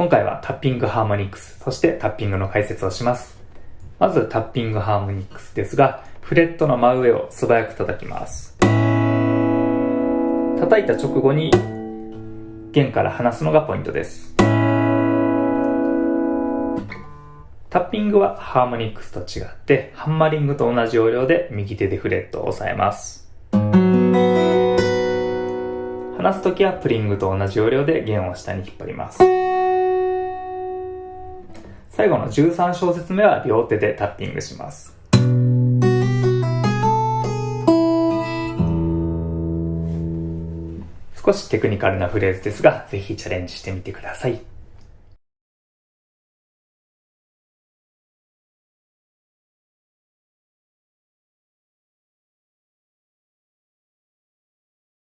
今回はタッピングハーモニクス、そしてタッピングの解説をします。まずタッピングハーモニクスですが、フレットの真上を素早く叩きます。叩いた直後に弦から離すのがポイントです。タッピングはハーモニクスと違って、ハンマリングと同じ要領で右手でフレットを押さえます。離すときはプリングと同じ要領で弦を下に引っ張ります。最後の13小節目は両手でタッピングします。少しテクニカルなフレーズですが、ぜひチャレンジしてみてください。